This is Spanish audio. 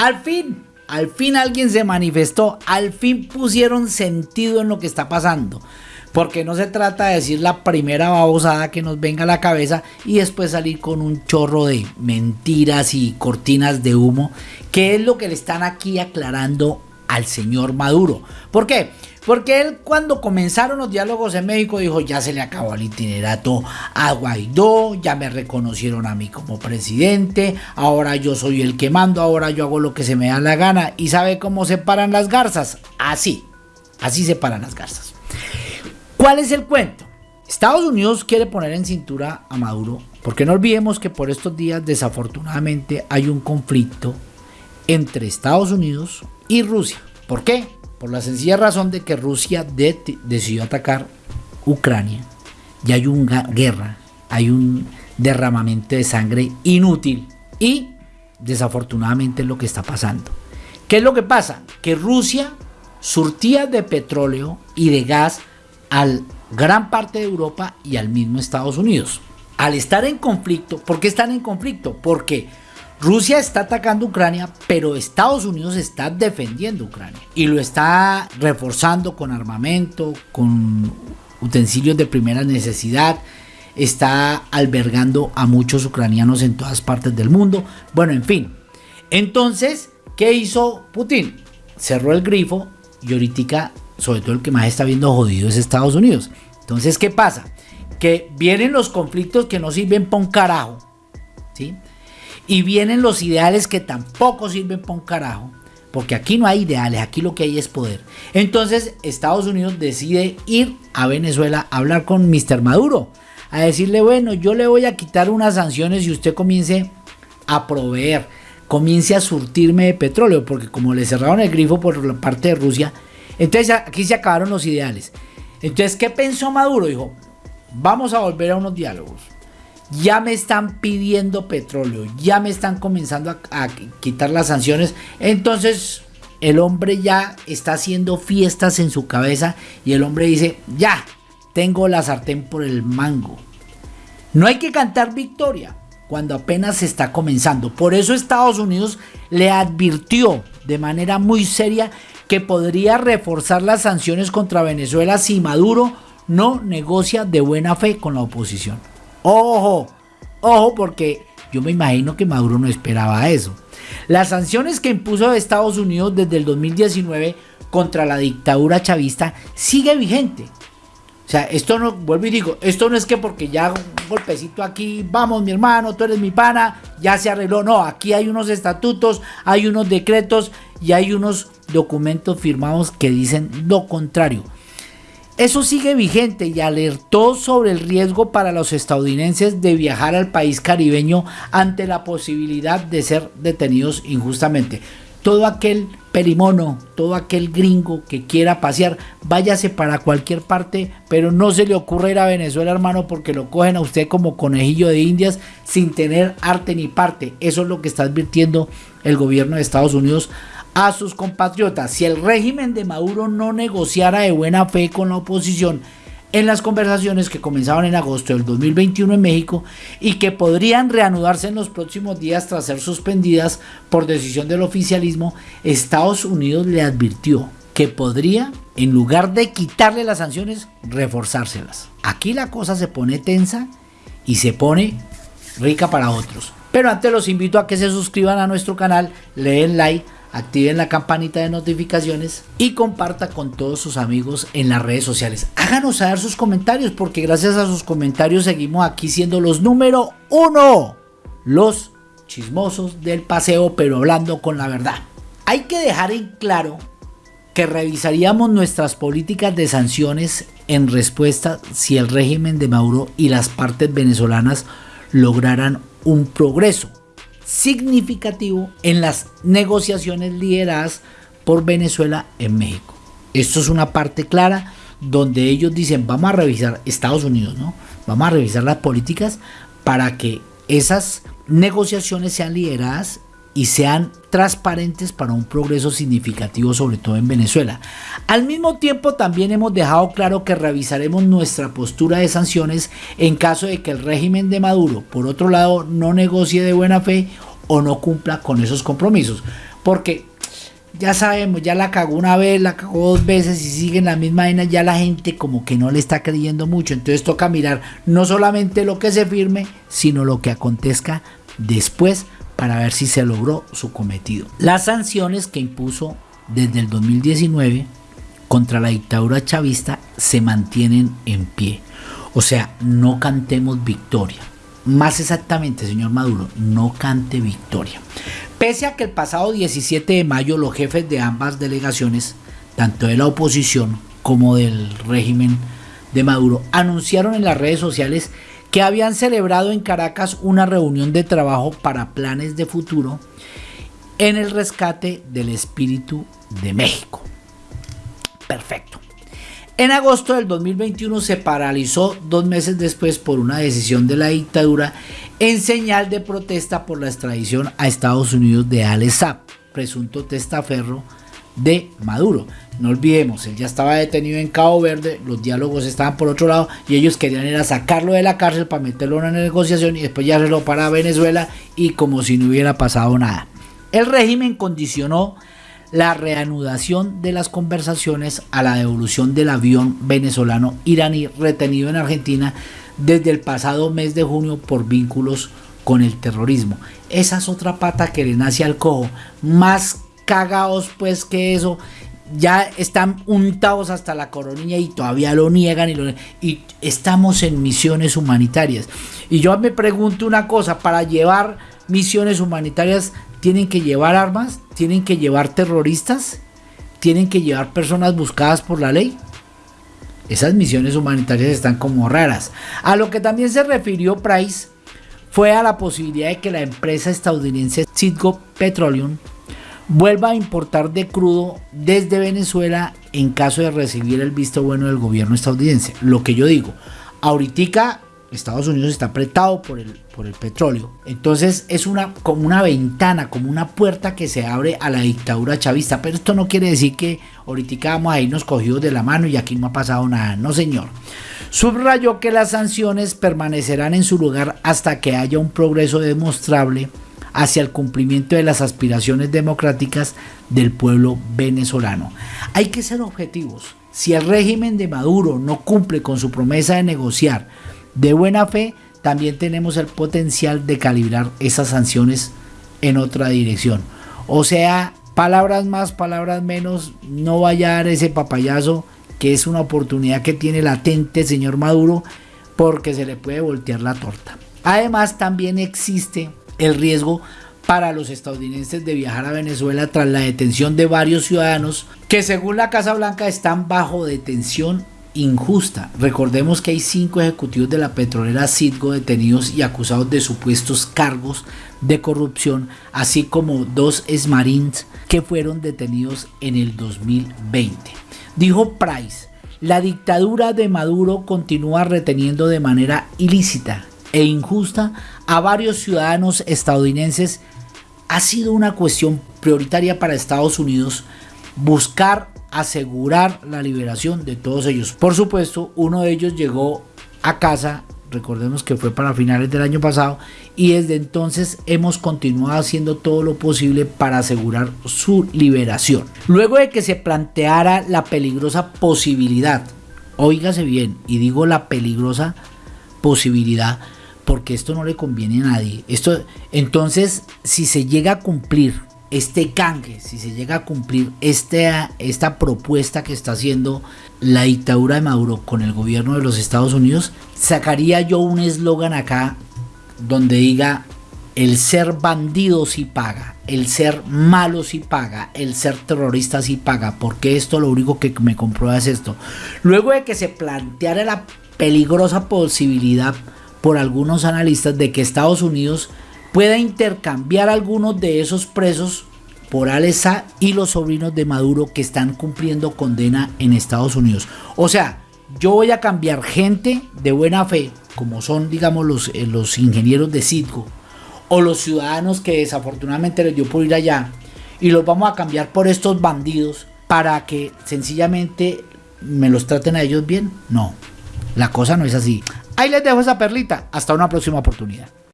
Al fin, al fin alguien se manifestó, al fin pusieron sentido en lo que está pasando. Porque no se trata de decir la primera babosada que nos venga a la cabeza y después salir con un chorro de mentiras y cortinas de humo, que es lo que le están aquí aclarando al señor Maduro. ¿Por qué? Porque él cuando comenzaron los diálogos en México dijo, ya se le acabó el itinerato a Guaidó, ya me reconocieron a mí como presidente, ahora yo soy el que mando, ahora yo hago lo que se me da la gana. ¿Y sabe cómo se paran las garzas? Así, así se paran las garzas. ¿Cuál es el cuento? Estados Unidos quiere poner en cintura a Maduro, porque no olvidemos que por estos días desafortunadamente hay un conflicto entre Estados Unidos y Rusia. ¿Por qué? Por la sencilla razón de que Rusia decidió atacar Ucrania y hay una guerra, hay un derramamiento de sangre inútil y desafortunadamente es lo que está pasando. ¿Qué es lo que pasa? Que Rusia surtía de petróleo y de gas a gran parte de Europa y al mismo Estados Unidos. Al estar en conflicto, ¿por qué están en conflicto? Porque Rusia está atacando Ucrania, pero Estados Unidos está defendiendo Ucrania y lo está reforzando con armamento, con utensilios de primera necesidad, está albergando a muchos ucranianos en todas partes del mundo. Bueno, en fin. Entonces, ¿qué hizo Putin? Cerró el grifo y ahorita sobre todo el que más está viendo jodido es Estados Unidos. Entonces, ¿qué pasa? Que vienen los conflictos que no sirven para un carajo, ¿sí? Y vienen los ideales que tampoco sirven para un carajo, porque aquí no hay ideales, aquí lo que hay es poder. Entonces, Estados Unidos decide ir a Venezuela a hablar con Mr. Maduro, a decirle, bueno, yo le voy a quitar unas sanciones y usted comience a proveer, comience a surtirme de petróleo, porque como le cerraron el grifo por la parte de Rusia, entonces aquí se acabaron los ideales. Entonces, ¿qué pensó Maduro? Dijo, vamos a volver a unos diálogos. Ya me están pidiendo petróleo, ya me están comenzando a, quitar las sanciones. Entonces, el hombre ya está haciendo fiestas en su cabeza y el hombre dice, ya, tengo la sartén por el mango. No hay que cantar victoria cuando apenas se está comenzando. Por eso Estados Unidos le advirtió de manera muy seria que podría reforzar las sanciones contra Venezuela si Maduro no negocia de buena fe con la oposición. Ojo, ojo porque yo me imagino que Maduro no esperaba eso. Las sanciones que impuso Estados Unidos desde el 2019 contra la dictadura chavista sigue vigente. O sea, esto no, vuelvo y digo, esto no es que porque ya un golpecito aquí, vamos mi hermano, tú eres mi pana, ya se arregló. No, aquí hay unos estatutos, hay unos decretos y hay unos documentos firmados que dicen lo contrario. Eso sigue vigente y alertó sobre el riesgo para los estadounidenses de viajar al país caribeño ante la posibilidad de ser detenidos injustamente. Todo aquel perimono, todo aquel gringo que quiera pasear, váyase para cualquier parte, pero no se le ocurra ir a Venezuela, hermano, porque lo cogen a usted como conejillo de indias sin tener arte ni parte. Eso es lo que está advirtiendo el gobierno de Estados Unidos a sus compatriotas. Si el régimen de Maduro no negociara de buena fe con la oposición en las conversaciones que comenzaban en agosto del 2021 en México y que podrían reanudarse en los próximos días tras ser suspendidas por decisión del oficialismo, Estados Unidos le advirtió que podría, en lugar de quitarle las sanciones, reforzárselas. Aquí la cosa se pone tensa y se pone rica para otros. Pero antes los invito a que se suscriban a nuestro canal, le den like, activen la campanita de notificaciones y comparta con todos sus amigos en las redes sociales. Háganos saber sus comentarios porque gracias a sus comentarios seguimos aquí siendo los número uno. Los chismosos del paseo pero hablando con la verdad. Hay que dejar en claro que revisaríamos nuestras políticas de sanciones en respuesta si el régimen de Maduro y las partes venezolanas lograran un progreso significativo en las negociaciones lideradas por Venezuela en México. Esto es una parte clara donde ellos dicen vamos a revisar Estados Unidos, ¿no? Vamos a revisar las políticas para que esas negociaciones sean lideradas y sean transparentes para un progreso significativo, sobre todo en Venezuela. Al mismo tiempo, también hemos dejado claro que revisaremos nuestra postura de sanciones en caso de que el régimen de Maduro, por otro lado, no negocie de buena fe o no cumpla con esos compromisos. porque ya sabemos, ya la cagó una vez, la cagó dos veces y siguen la misma vaina, ya la gente como que no le está creyendo mucho. Entonces toca mirar no solamente lo que se firme, sino lo que acontezca después para ver si se logró su cometido. Las sanciones que impuso desde el 2019 contra la dictadura chavista se mantienen en pie. O sea, no cantemos victoria. Más exactamente, señor Maduro, no cante victoria. Pese a que el pasado 17 de mayo los jefes de ambas delegaciones, tanto de la oposición como del régimen de Maduro, anunciaron en las redes sociales que habían celebrado en Caracas una reunión de trabajo para planes de futuro en el rescate del espíritu de México. Perfecto. En agosto del 2021 se paralizó dos meses después por una decisión de la dictadura en señal de protesta por la extradición a Estados Unidos de Alex presunto testaferro de Maduro. No olvidemos, él ya estaba detenido en Cabo Verde, los diálogos estaban por otro lado y ellos querían era sacarlo de la cárcel para meterlo en una negociación y después ya se lo para Venezuela y como si no hubiera pasado nada. El régimen condicionó la reanudación de las conversaciones a la devolución del avión venezolano iraní retenido en Argentina desde el pasado mes de junio por vínculos con el terrorismo. Esa es otra pata que le nace al cojo. Más cagados pues que eso. Ya están untados hasta la coronilla y todavía lo niegan y, y estamos en misiones humanitarias. Y yo me pregunto una cosa, para llevar misiones humanitarias tienen que llevar armas, tienen que llevar terroristas, tienen que llevar personas buscadas por la ley. Esas misiones humanitarias están como raras. A lo que también se refirió Price fue a la posibilidad de que la empresa estadounidense Citgo Petroleum vuelva a importar de crudo desde Venezuela en caso de recibir el visto bueno del gobierno estadounidense. Lo que yo digo, ahorita Estados Unidos está apretado por el, por el petróleo. Entonces es una, como una ventana, como una puerta que se abre a la dictadura chavista. Pero esto no quiere decir que ahorita vamos a irnos cogidos de la mano y aquí no ha pasado nada. No, señor. Subrayó que las sanciones permanecerán en su lugar hasta que haya un progreso demostrable hacia el cumplimiento de las aspiraciones democráticas del pueblo venezolano. Hay que ser objetivos. Si el régimen de Maduro no cumple con su promesa de negociar de buena fe, también tenemos el potencial de calibrar esas sanciones en otra dirección. O sea, palabras más, palabras menos, no vaya a dar ese papayazo que es una oportunidad que tiene latente el señor Maduro porque se le puede voltear la torta. Además, también existe el riesgo para los estadounidenses de viajar a Venezuela tras la detención de varios ciudadanos que según la Casa Blanca están bajo detención injusta. Recordemos que hay cinco ejecutivos de la petrolera Citgo detenidos y acusados de supuestos cargos de corrupción, así como dos esmarines que fueron detenidos en el 2020. Dijo Price, la dictadura de Maduro continúa reteniendo de manera ilícita e injusta a varios ciudadanos estadounidenses. Ha sido una cuestión prioritaria para Estados Unidos buscar asegurar la liberación de todos ellos. Por supuesto, uno de ellos llegó a casa, recordemos que fue para finales del año pasado, y desde entonces hemos continuado haciendo todo lo posible para asegurar su liberación. Luego de que se planteara la peligrosa posibilidad, oígase bien, y digo la peligrosa posibilidad, porque esto no le conviene a nadie. Esto, entonces, si se llega a cumplir este canje, si se llega a cumplir esta, esta propuesta que está haciendo la dictadura de Maduro con el gobierno de los Estados Unidos, sacaría yo un eslogan acá donde diga el ser bandido sí paga, el ser malo sí paga, el ser terrorista sí paga, porque esto lo único que me comprueba es esto. Luego de que se planteara la peligrosa posibilidad por algunos analistas de que Estados Unidos pueda intercambiar algunos de esos presos por Alesa y los sobrinos de Maduro que están cumpliendo condena en Estados Unidos. O sea, yo voy a cambiar gente de buena fe, como son, digamos, los, eh, los ingenieros de Citgo, o los ciudadanos que desafortunadamente les dio por ir allá, y los vamos a cambiar por estos bandidos para que sencillamente me los traten a ellos bien. No, la cosa no es así. Ahí les dejo esa perlita. Hasta una próxima oportunidad.